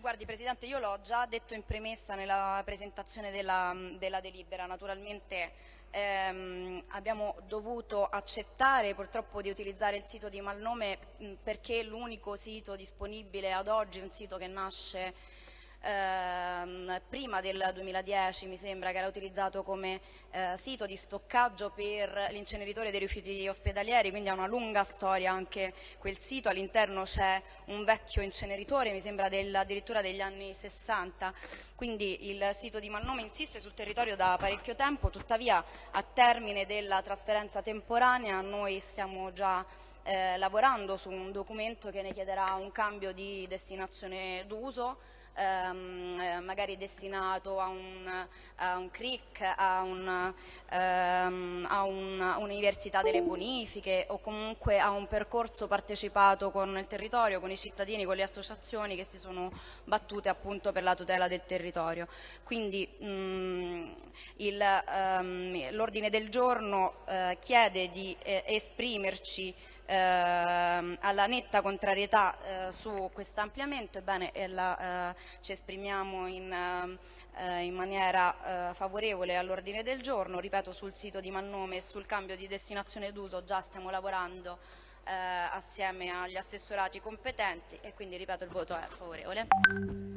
Guardi Presidente, io l'ho già detto in premessa nella presentazione della, della delibera, naturalmente ehm, abbiamo dovuto accettare purtroppo di utilizzare il sito di Malnome perché è l'unico sito disponibile ad oggi, un sito che nasce prima del 2010 mi sembra che era utilizzato come eh, sito di stoccaggio per l'inceneritore dei rifiuti ospedalieri, quindi ha una lunga storia anche quel sito, all'interno c'è un vecchio inceneritore, mi sembra del, addirittura degli anni 60, quindi il sito di Malnome insiste sul territorio da parecchio tempo, tuttavia a termine della trasferenza temporanea noi stiamo già eh, lavorando su un documento che ne chiederà un cambio di destinazione d'uso ehm, eh, magari destinato a un, a un CRIC, a, un, ehm, a un'università delle bonifiche o comunque a un percorso partecipato con il territorio, con i cittadini, con le associazioni che si sono battute appunto per la tutela del territorio. Quindi mm, ehm, l'ordine del giorno eh, chiede di eh, esprimerci eh, alla netta contrarietà eh, su questo ampliamento, ebbene la, eh, ci esprimiamo in, eh, in maniera eh, favorevole all'ordine del giorno, ripeto sul sito di Mannome e sul cambio di destinazione d'uso già stiamo lavorando assieme agli assessorati competenti e quindi ripeto il voto è favorevole.